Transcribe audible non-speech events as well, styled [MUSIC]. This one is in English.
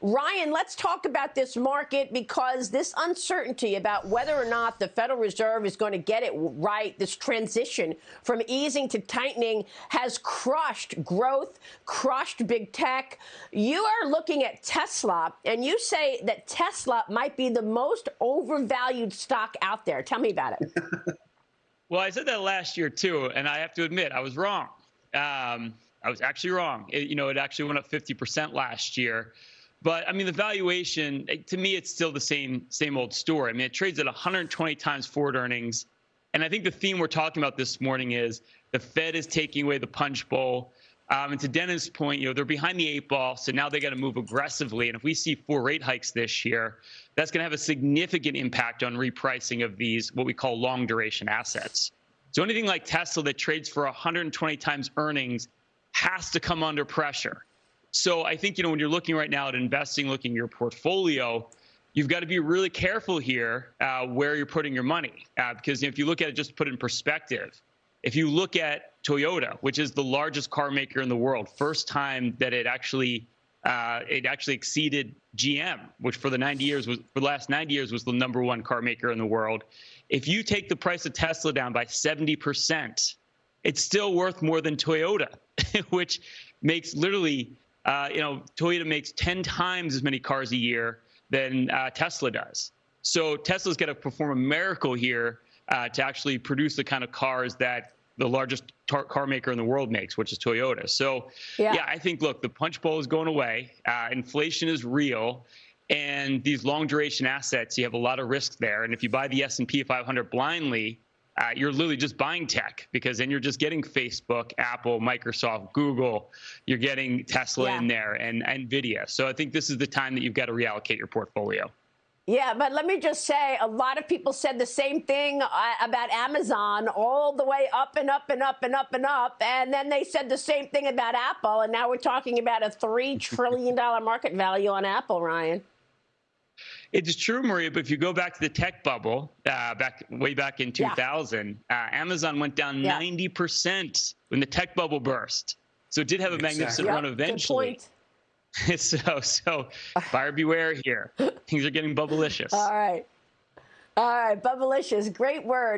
Ryan, let's talk about this market because this uncertainty about whether or not the Federal Reserve is going to get it right, this transition from easing to tightening has crushed growth, crushed big tech. You are looking at Tesla, and you say that Tesla might be the most overvalued stock out there. Tell me about it. [LAUGHS] well, I said that last year too, and I have to admit I was wrong. Um, I was actually wrong. It, you know, it actually went up 50% last year. But I mean, the valuation to me, it's still the same same old story. I mean, it trades at 120 times forward earnings, and I think the theme we're talking about this morning is the Fed is taking away the punch bowl. Um, and to Dennis' point, you know, they're behind the eight ball, so now they got to move aggressively. And if we see four rate hikes this year, that's going to have a significant impact on repricing of these what we call long duration assets. So anything like Tesla that trades for 120 times earnings has to come under pressure. So I think, you know, when you're looking right now at investing, looking at your portfolio, you've got to be really careful here uh, where you're putting your money. Uh, because if you look at it, just put it in perspective, if you look at Toyota, which is the largest car maker in the world, first time that it actually uh, it actually exceeded GM, which for the 90 years was for the last 90 years was the number one car maker in the world. If you take the price of Tesla down by 70 percent, it's still worth more than Toyota, [LAUGHS] which makes literally, uh, you know, Toyota makes 10 times as many cars a year than uh, Tesla does. So Tesla's got to perform a miracle here uh, to actually produce the kind of cars that the largest tar- car maker in the world makes, which is Toyota. So, yeah, yeah I think, look, the punch bowl is going away. Uh, inflation is real. And these long duration assets, you have a lot of risk there. And if you buy the S&P 500 blindly, uh, you're literally just buying tech because then you're just getting Facebook, Apple, Microsoft, Google. You're getting Tesla yeah. in there and, and Nvidia. So I think this is the time that you've got to reallocate your portfolio. Yeah, but let me just say, a lot of people said the same thing uh, about Amazon, all the way up and up and up and up and up, and then they said the same thing about Apple, and now we're talking about a three trillion dollar market value on Apple, Ryan. It is true, Maria. But if you go back to the tech bubble, uh, back way back in 2000, yeah. uh, Amazon went down yeah. 90% when the tech bubble burst. So it did have a magnificent run eventually. [LAUGHS] so, so buyer beware here. Things are getting bubblicious. All right. All right, bubblicious. Great word.